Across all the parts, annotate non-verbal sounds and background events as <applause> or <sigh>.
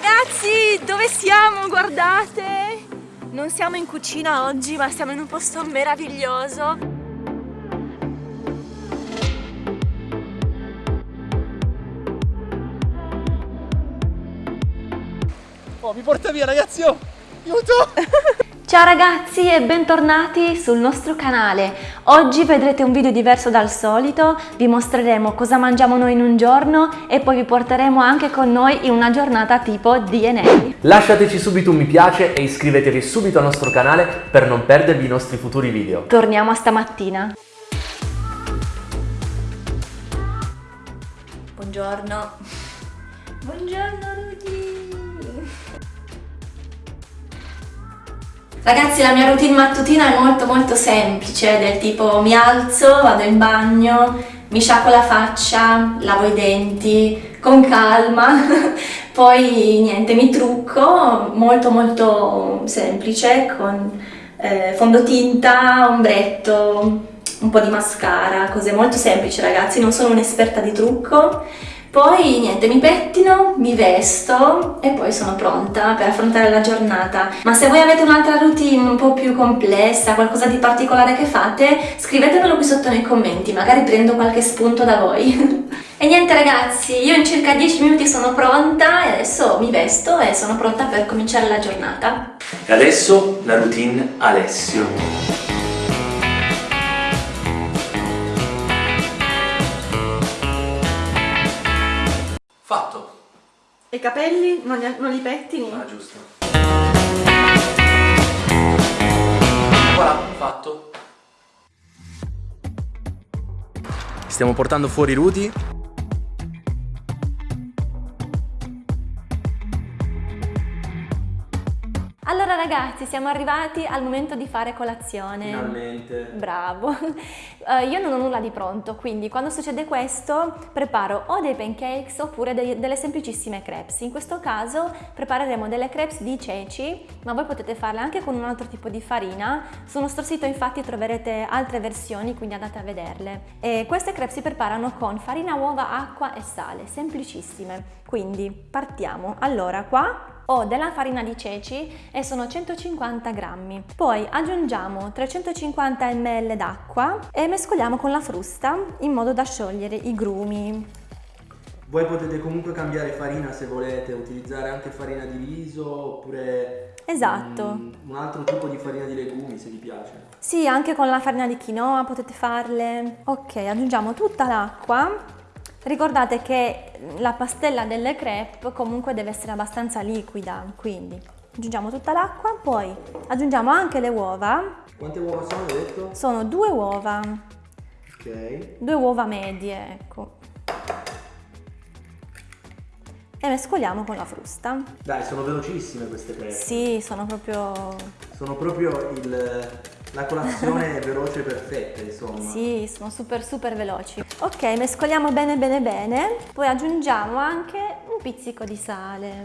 Ragazzi, dove siamo? Guardate! Non siamo in cucina oggi, ma siamo in un posto meraviglioso. Oh, mi porta via ragazzi, oh! Aiuto! <laughs> Ciao ragazzi e bentornati sul nostro canale. Oggi vedrete un video diverso dal solito, vi mostreremo cosa mangiamo noi in un giorno e poi vi porteremo anche con noi in una giornata tipo DNA. Lasciateci subito un mi piace e iscrivetevi subito al nostro canale per non perdervi i nostri futuri video. Torniamo a stamattina. Buongiorno. Buongiorno Rudy. Ragazzi la mia routine mattutina è molto molto semplice, del tipo mi alzo, vado in bagno, mi sciacquo la faccia, lavo i denti con calma, <laughs> poi niente mi trucco, molto molto semplice con eh, fondotinta, ombretto, un po' di mascara, cose molto semplici ragazzi, non sono un'esperta di trucco poi niente, mi pettino, mi vesto e poi sono pronta per affrontare la giornata. Ma se voi avete un'altra routine un po' più complessa, qualcosa di particolare che fate, scrivetemelo qui sotto nei commenti, magari prendo qualche spunto da voi. <laughs> e niente ragazzi, io in circa 10 minuti sono pronta e adesso mi vesto e sono pronta per cominciare la giornata. E adesso la routine Alessio. E i capelli non li, non li pettini? Ah, giusto. Voilà, fatto. Stiamo portando fuori Rudy ragazzi, siamo arrivati al momento di fare colazione. Finalmente. Bravo. Uh, <laughs> io non ho nulla di pronto, quindi quando succede questo preparo o dei pancakes oppure dei, delle semplicissime crepes. In questo caso prepareremo delle crepes di ceci, ma voi potete farle anche con un altro tipo di farina. Sul nostro sito infatti troverete altre versioni, quindi andate a vederle. E queste crepes si preparano con farina, uova, acqua e sale, semplicissime. Quindi partiamo. Allora qua ho della farina di ceci e sono 150 grammi. Poi aggiungiamo 350 ml d'acqua e mescoliamo con la frusta in modo da sciogliere i grumi. Voi potete comunque cambiare farina se volete, utilizzare anche farina di riso oppure esatto. un, un altro tipo di farina di legumi se vi piace. Sì, anche con la farina di quinoa potete farle. Ok, aggiungiamo tutta l'acqua Ricordate che la pastella delle crepe comunque deve essere abbastanza liquida, quindi aggiungiamo tutta l'acqua, poi aggiungiamo anche le uova. Quante uova sono, hai detto? Sono due uova. Ok. Due uova medie, ecco. E mescoliamo con la frusta. Dai, sono velocissime queste crepe. Sì, sono proprio... Sono proprio il la colazione è veloce e perfetta, insomma. Sì, sono super super veloci. Ok, mescoliamo bene bene bene, poi aggiungiamo anche un pizzico di sale.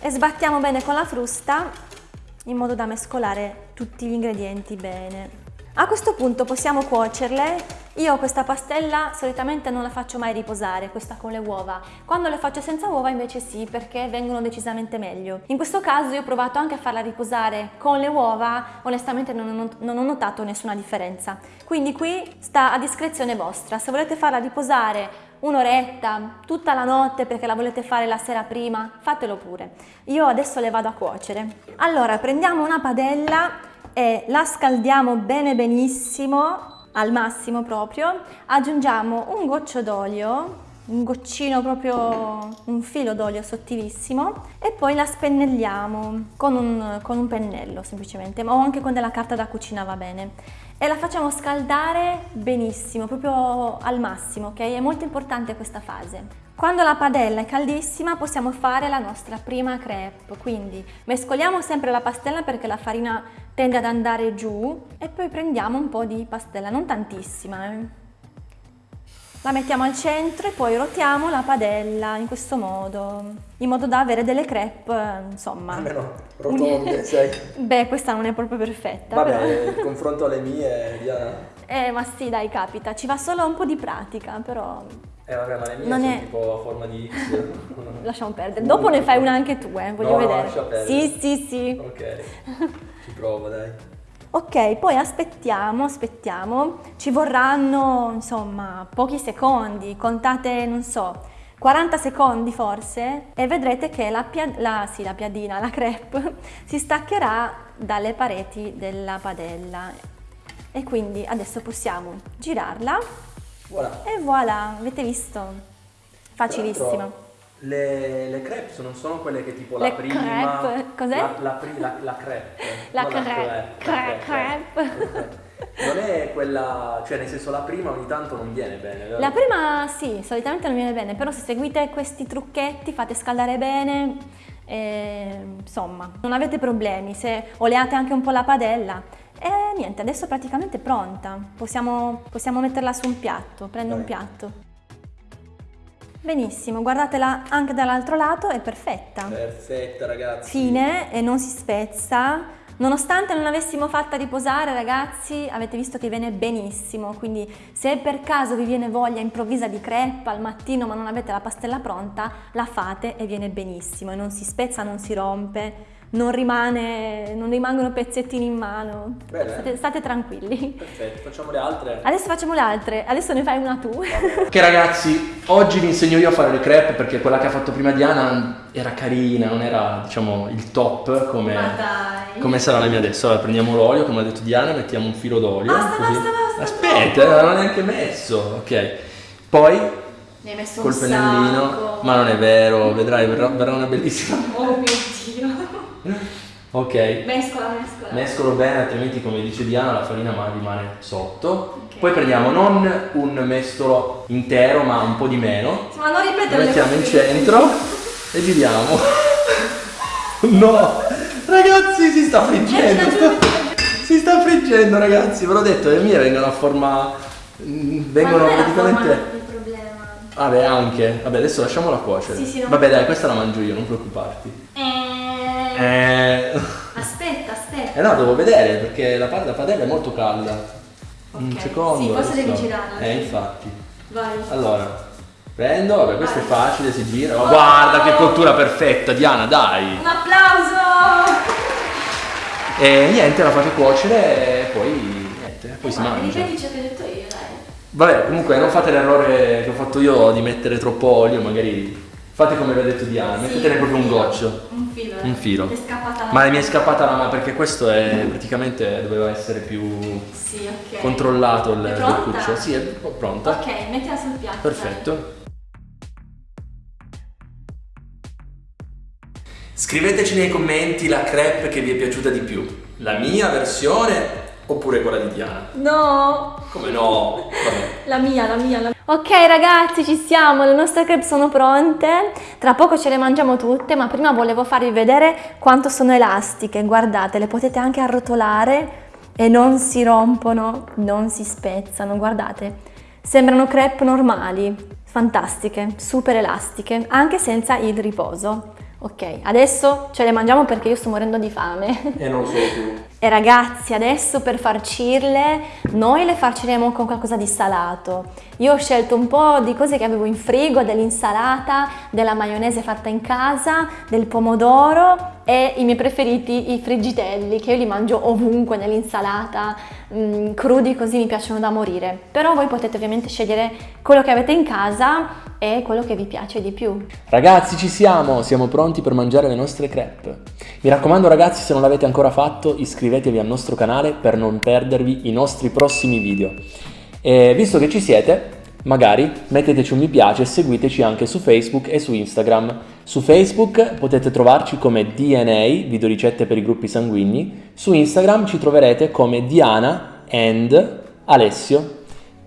E sbattiamo bene con la frusta in modo da mescolare tutti gli ingredienti bene. A questo punto possiamo cuocerle io questa pastella solitamente non la faccio mai riposare, questa con le uova. Quando le faccio senza uova invece sì, perché vengono decisamente meglio. In questo caso io ho provato anche a farla riposare con le uova, onestamente non ho, non ho notato nessuna differenza. Quindi qui sta a discrezione vostra, se volete farla riposare un'oretta, tutta la notte perché la volete fare la sera prima, fatelo pure. Io adesso le vado a cuocere. Allora prendiamo una padella e la scaldiamo bene benissimo al massimo proprio, aggiungiamo un goccio d'olio, un goccino proprio, un filo d'olio sottilissimo e poi la spennelliamo con un, con un pennello semplicemente, o anche con della carta da cucina va bene e la facciamo scaldare benissimo, proprio al massimo, ok? È molto importante questa fase. Quando la padella è caldissima possiamo fare la nostra prima crepe, quindi mescoliamo sempre la pastella perché la farina tende ad andare giù e poi prendiamo un po' di pastella, non tantissima. Eh. La mettiamo al centro e poi rotiamo la padella in questo modo, in modo da avere delle crepe, insomma... Almeno rotonde, sai. <laughs> Beh, questa non è proprio perfetta. Vabbè, però... confronto alle mie, Diana... <laughs> Eh, ma sì, dai, capita, ci va solo un po' di pratica, però Eh vabbè, ma le mie Non sono è- tipo a forma di X. <laughs> Lasciamo perdere. Dopo ne fai una anche tu, eh, voglio No, no, vedere. lascia perdere. Sì, sì, sì. ok, ci provo dai. Ok, poi aspettiamo, aspettiamo. Ci vorranno, insomma, pochi secondi. Contate, non so, 40 secondi forse e vedrete che la, la- sì, la piadina, la crepe, <laughs> si staccherà dalle pareti della padella. E quindi adesso possiamo girarla Voilà. e voilà, avete visto? Facilissimo. Le, le crepe non sono quelle che tipo la Le prima... crepe, cos'è? La, la, la, la crepe. La non crepe, crepe, crepe, crepe. Non è quella... Cioè nel senso la prima ogni tanto non viene bene, vero? La prima sì, solitamente non viene bene, però se seguite questi trucchetti, fate scaldare bene, e, insomma, non avete problemi, se oleate anche un po' la padella. E niente, adesso è praticamente pronta, possiamo, possiamo metterla su un piatto, prendo un Vai. piatto. Benissimo, guardatela anche dall'altro lato, è perfetta. Perfetta ragazzi. Fine e non si spezza. Nonostante non l'avessimo fatta riposare, ragazzi, avete visto che viene benissimo. Quindi, se per caso vi viene voglia improvvisa di crepe al mattino ma non avete la pastella pronta, la fate e viene benissimo. E non si spezza, non si rompe, non, rimane, non rimangono pezzettini in mano. State, state tranquilli. Perfetto, facciamo le altre. Adesso facciamo le altre. Adesso ne fai una tu. Ok ragazzi, oggi vi insegno io a fare le crepe perché quella che ha fatto prima Diana era carina, non era diciamo il top come, come sarà la mia adesso. Allora prendiamo l'olio, come ha detto Diana, mettiamo un filo d'olio. Basta, basta, basta, Aspetta, troppo. non l'ho neanche messo. Ok, poi Ne hai messo col pennellino, ma non è vero, vedrai, verrà, verrà una bellissima. Oh mio Dio. Ok, Mescola, mescola. mescolo bene, altrimenti come dice Diana la farina ma rimane sotto. Ok. Poi prendiamo non un mestolo intero ma un po' di meno. Ma non ripetere Lo mettiamo in centro e giriamo. <laughs> No, ragazzi, si sta friggendo. si sta friggendo, ragazzi. Ve l'ho detto, le mie vengono a forma. mm, Vengono praticamente. Vabbè, anche. Vabbè, adesso lasciamola cuocere. Sì, sì. Vabbè, dai, questa la mangio io, non preoccuparti. Eh, Eh. Aspetta, aspetta. Eh no, devo vedere perché la, la padella è molto calda. Un Ok, secondo. sì, forse devi girarla. Eh, infatti. Vai. Allora, prendo, vabbè, questo Vai. è facile, si gira. Oh, Oh! guarda che cottura perfetta, Diana, dai. Un applauso! E niente, la fate cuocere e poi niente, poi si Vai, mangia. Ripeti ciò che ho detto io, dai. Vabbè, comunque non fate l'errore che ho fatto io di mettere troppo olio, magari fate come vi ha detto Diana, mettetene Sì, proprio un filo. goccio. Un filo. Un filo. È scappata la Ma mi è scappata la mano perché questo è praticamente doveva essere più Sì, ok. controllato il il cuccio. Sì, è pronta. Ok, mettila sul piatto. Perfetto. Scriveteci nei commenti la crepe che vi è piaciuta di più, la mia versione oppure quella di Diana. No! Come no? Vabbè. La mia, la mia, la mia. Ok ragazzi, ci siamo, le nostre crepe sono pronte. Tra poco ce le mangiamo tutte, ma prima volevo farvi vedere quanto sono elastiche. Guardate, le potete anche arrotolare e non si rompono, non si spezzano. Guardate, sembrano crepe normali, fantastiche, super elastiche, anche senza il riposo. Ok, adesso ce le mangiamo perché io sto morendo di fame. E non solo tu. E ragazzi, adesso per farcirle, noi le farciremo con qualcosa di salato. Io ho scelto un po' di cose che avevo in frigo, dell'insalata, della maionese fatta in casa, del pomodoro e i miei preferiti, i friggitelli, che io li mangio ovunque nell'insalata, mm, crudi così mi piacciono da morire. Però voi potete ovviamente scegliere quello che avete in casa e quello che vi piace di più. Ragazzi, ci siamo, siamo pronti per mangiare le nostre crepe. Mi raccomando ragazzi, se non l'avete ancora fatto, iscrivetevi al nostro canale per non perdervi i nostri prossimi video. E visto che ci siete, magari metteteci un mi piace e seguiteci anche su Facebook e su Instagram. Su Facebook potete trovarci come DNA, videoricette per i gruppi sanguigni. Su Instagram ci troverete come Diana and Alessio.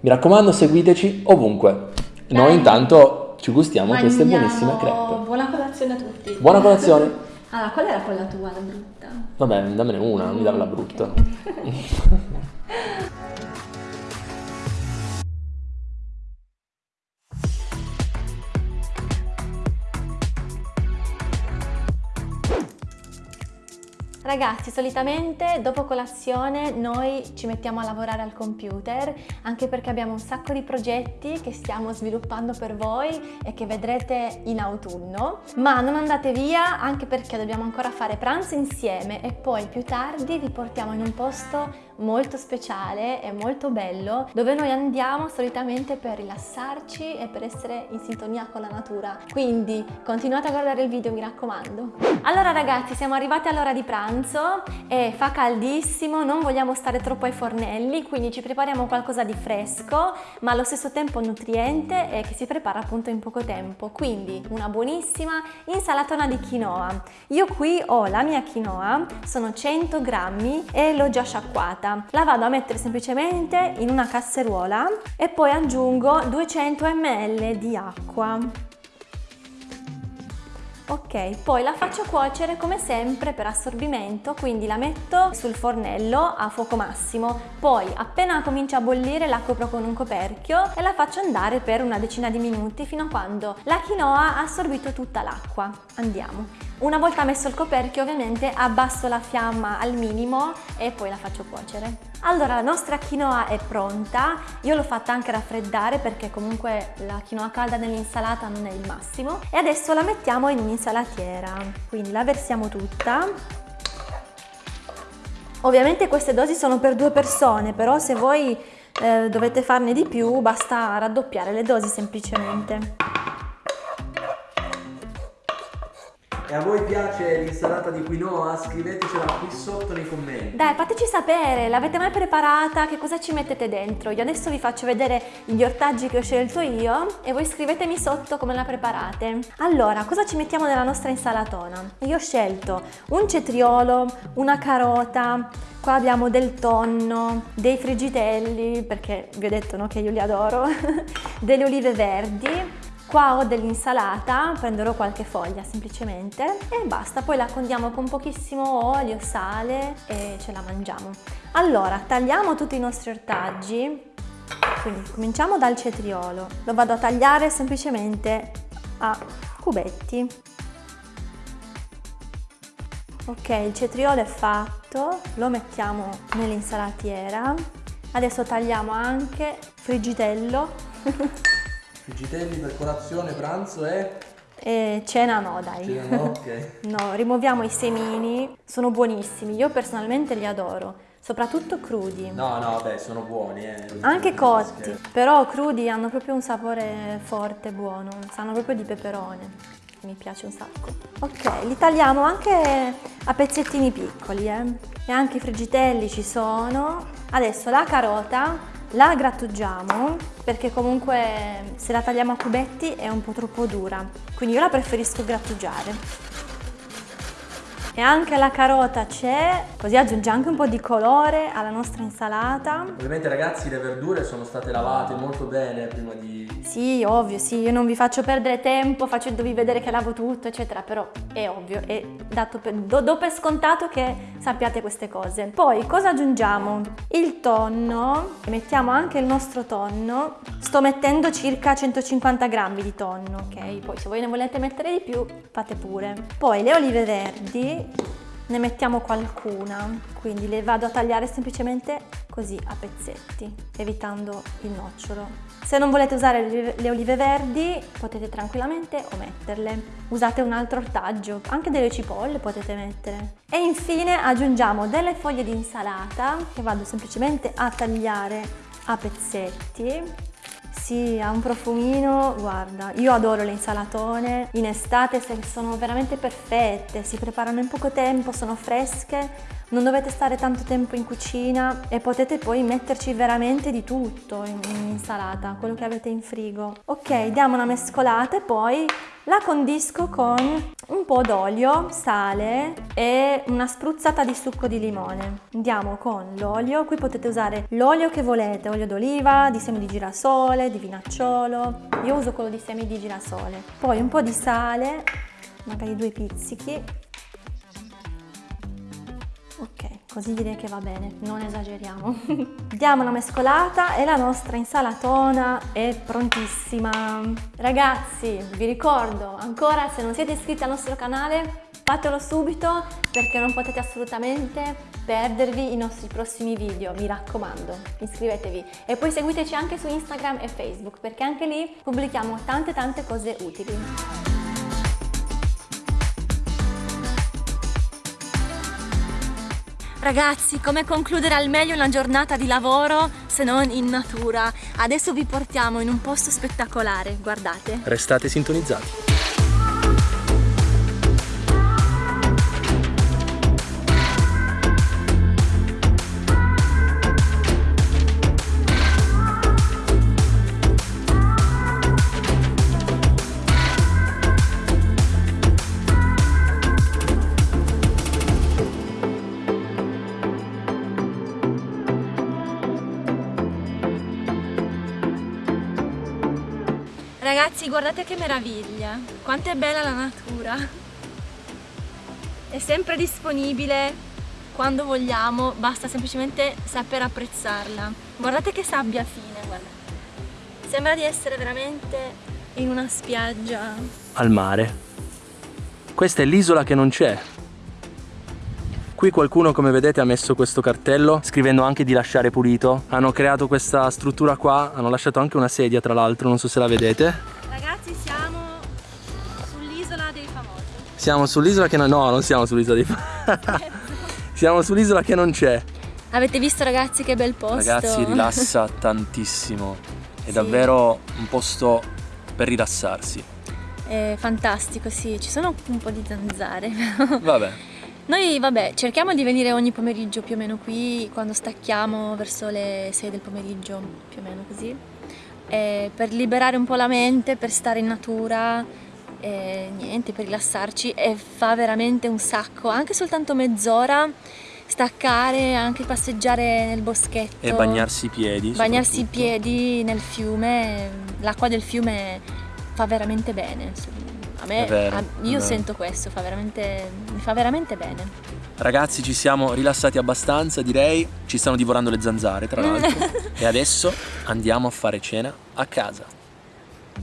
Mi raccomando, seguiteci ovunque. Noi intanto ci gustiamo queste Mangiamo. buonissime crepe. Buona colazione a tutti. Buona colazione. <laughs> Allora, qual era quella tua, la brutta? Vabbè, dammene una, non mi dare la brutta. Ok. <laughs> Ragazzi, solitamente dopo colazione noi ci mettiamo a lavorare al computer, anche perché abbiamo un sacco di progetti che stiamo sviluppando per voi e che vedrete in autunno. Ma non andate via, anche perché dobbiamo ancora fare pranzo insieme e poi più tardi vi portiamo in un posto molto speciale e molto bello dove noi andiamo solitamente per rilassarci e per essere in sintonia con la natura. Quindi continuate a guardare il video, mi raccomando. Allora ragazzi, siamo arrivati all'ora di pranzo e fa caldissimo, non vogliamo stare troppo ai fornelli, quindi ci prepariamo qualcosa di fresco, ma allo stesso tempo nutriente e che si prepara appunto in poco tempo. Quindi una buonissima insalatona di quinoa. Io qui ho la mia quinoa, sono 100 grammi e l'ho già sciacquata fatta. La vado a mettere semplicemente in una casseruola e poi aggiungo 200 ml di acqua. Ok, poi la faccio cuocere come sempre per assorbimento, quindi la metto sul fornello a fuoco massimo, poi appena comincia a bollire la copro con un coperchio e la faccio andare per una decina di minuti fino a quando la quinoa ha assorbito tutta l'acqua. Andiamo. Una volta messo il coperchio ovviamente abbasso la fiamma al minimo e poi la faccio cuocere. Allora la nostra quinoa è pronta, io l'ho fatta anche raffreddare perché comunque la quinoa calda nell'insalata non è il massimo e adesso la mettiamo in un'insalatiera, quindi la versiamo tutta. Ovviamente queste dosi sono per due persone, però se voi eh, dovete farne di più basta raddoppiare le dosi semplicemente. E a voi piace l'insalata di quinoa? Scrivetecela qui sotto nei commenti. Dai, fateci sapere, l'avete mai preparata? Che cosa ci mettete dentro? Io adesso vi faccio vedere gli ortaggi che ho scelto io e voi scrivetemi sotto come la preparate. Allora, cosa ci mettiamo nella nostra insalatona? Io ho scelto un cetriolo, una carota, qua abbiamo del tonno, dei frigitelli, perché vi ho detto no, che io li adoro, <laughs> delle olive verdi, Qua ho dell'insalata, prenderò qualche foglia semplicemente e basta, poi la condiamo con pochissimo olio, sale e ce la mangiamo. Allora, tagliamo tutti i nostri ortaggi, quindi cominciamo dal cetriolo, lo vado a tagliare semplicemente a cubetti. Ok, il cetriolo è fatto, lo mettiamo nell'insalatiera. Adesso tagliamo anche frigitello <laughs> Frigitelli per colazione, pranzo e... E cena no, dai. Cena no, ok. <laughs> no, rimuoviamo i semini, sono buonissimi, io personalmente li adoro, soprattutto crudi. No, no, vabbè, sono buoni, eh. Anche cotti, però crudi hanno proprio un sapore forte, buono, sanno proprio di peperone. Mi piace un sacco. Ok, li tagliamo anche a pezzettini piccoli, eh. E anche i frigitelli ci sono. Adesso la carota la grattugiamo perché comunque se la tagliamo a cubetti è un po' troppo dura, quindi io la preferisco grattugiare e anche la carota c'è, così aggiunge anche un po' di colore alla nostra insalata. Ovviamente ragazzi le verdure sono state lavate molto bene prima di... Sì, ovvio, sì, io non vi faccio perdere tempo facendovi vedere che lavo tutto, eccetera, però è ovvio, è dato per, do, do per scontato che sappiate queste cose. Poi cosa aggiungiamo? Il tonno, mettiamo anche il nostro tonno, sto mettendo circa 150 grammi di tonno, ok? Poi se voi ne volete mettere di più fate pure. Poi le olive verdi, ne mettiamo qualcuna, quindi le vado a tagliare semplicemente così a pezzetti, evitando il nocciolo. Se non volete usare le olive verdi potete tranquillamente ometterle. Usate un altro ortaggio, anche delle cipolle potete mettere. E infine aggiungiamo delle foglie di insalata che vado semplicemente a tagliare a pezzetti sì, ha un profumino, guarda, io adoro le insalatone, in estate sono veramente perfette, si preparano in poco tempo, sono fresche, non dovete stare tanto tempo in cucina e potete poi metterci veramente di tutto in, in insalata, quello che avete in frigo. Ok, diamo una mescolata e poi la condisco con un po' d'olio, sale e una spruzzata di succo di limone. Andiamo con l'olio, qui potete usare l'olio che volete, olio d'oliva, di semi di girasole, di vinacciolo. Io uso quello di semi di girasole. Poi un po' di sale, magari due pizzichi Ok, così direi che va bene, non esageriamo. <laughs> Diamo una mescolata e la nostra insalatona è prontissima. Ragazzi, vi ricordo ancora, se non siete iscritti al nostro canale, Fatelo subito perché non potete assolutamente perdervi i nostri prossimi video, mi raccomando, iscrivetevi. E poi seguiteci anche su Instagram e Facebook perché anche lì pubblichiamo tante tante cose utili. Ragazzi, come concludere al meglio una giornata di lavoro se non in natura? Adesso vi portiamo in un posto spettacolare, guardate. Restate sintonizzati. Guardate che meraviglia, quanto è bella la natura. È sempre disponibile quando vogliamo, basta semplicemente saper apprezzarla. Guardate che sabbia fine, guarda. Sembra di essere veramente in una spiaggia. Al mare. Questa è l'isola che non c'è. Qui qualcuno come vedete ha messo questo cartello scrivendo anche di lasciare pulito. Hanno creato questa struttura qua, hanno lasciato anche una sedia tra l'altro, non so se la vedete. Siamo sull'isola che non... No, non siamo sull'isola famosi. <laughs> siamo sull'isola che non c'è. Avete visto ragazzi che bel posto? Ragazzi rilassa <laughs> tantissimo. È Sì. davvero un posto per rilassarsi. È fantastico, sì, ci sono un po' di zanzare. <laughs> Vabbè. Noi, vabbè, cerchiamo di venire ogni pomeriggio più o meno qui, quando stacchiamo verso le 6 del pomeriggio, più o meno così, eh, per liberare un po' la mente, per stare in natura, eh, niente, per rilassarci e fa veramente un sacco, anche soltanto mezz'ora, staccare, anche passeggiare nel boschetto. E bagnarsi i piedi. Bagnarsi i piedi nel fiume, l'acqua del fiume fa veramente bene. A me, vero, a- io sento questo, fa veramente, mi fa veramente bene. Ragazzi ci siamo rilassati abbastanza direi, ci stanno divorando le zanzare tra l'altro <laughs> e adesso andiamo a fare cena a casa.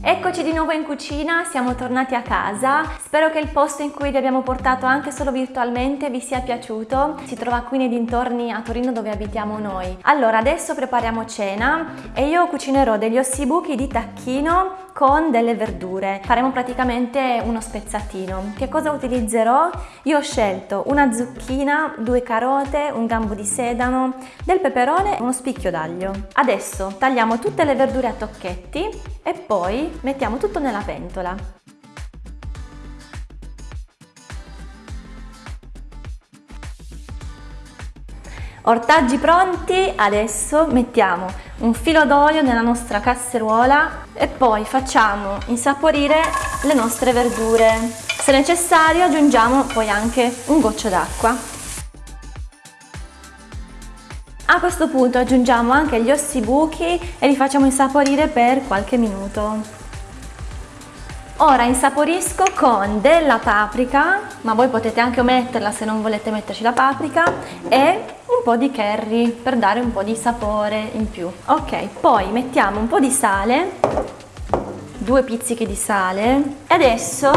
Eccoci di nuovo in cucina, siamo tornati a casa. Spero che il posto in cui vi abbiamo portato anche solo virtualmente vi sia piaciuto. Si trova qui nei dintorni a Torino dove abitiamo noi. Allora, adesso prepariamo cena e io cucinerò degli ossibuchi di tacchino con delle verdure. Faremo praticamente uno spezzatino. Che cosa utilizzerò? Io ho scelto una zucchina, due carote, un gambo di sedano, del peperone e uno spicchio d'aglio. Adesso tagliamo tutte le verdure a tocchetti e poi mettiamo tutto nella pentola. Ortaggi pronti, adesso mettiamo un filo d'olio nella nostra casseruola e poi facciamo insaporire le nostre verdure. Se necessario aggiungiamo poi anche un goccio d'acqua. A questo punto aggiungiamo anche gli ossibuchi e li facciamo insaporire per qualche minuto. Ora insaporisco con della paprika, ma voi potete anche ometterla se non volete metterci la paprika, e un po' di curry per dare un po' di sapore in più. Ok, poi mettiamo un po' di sale, due pizzichi di sale, e adesso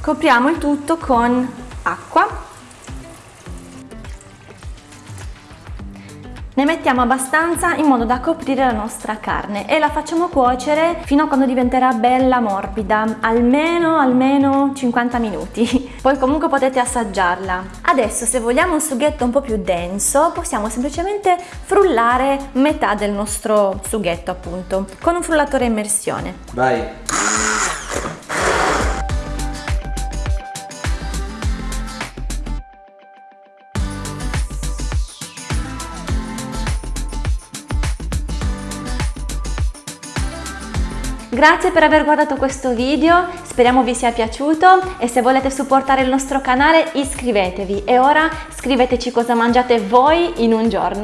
copriamo il tutto con acqua Ne mettiamo abbastanza in modo da coprire la nostra carne e la facciamo cuocere fino a quando diventerà bella morbida, almeno almeno 50 minuti. <laughs> Poi comunque potete assaggiarla. Adesso se vogliamo un sughetto un po' più denso possiamo semplicemente frullare metà del nostro sughetto appunto con un frullatore a immersione. Vai. Grazie per aver guardato questo video, speriamo vi sia piaciuto e se volete supportare il nostro canale iscrivetevi e ora scriveteci cosa mangiate voi in un giorno.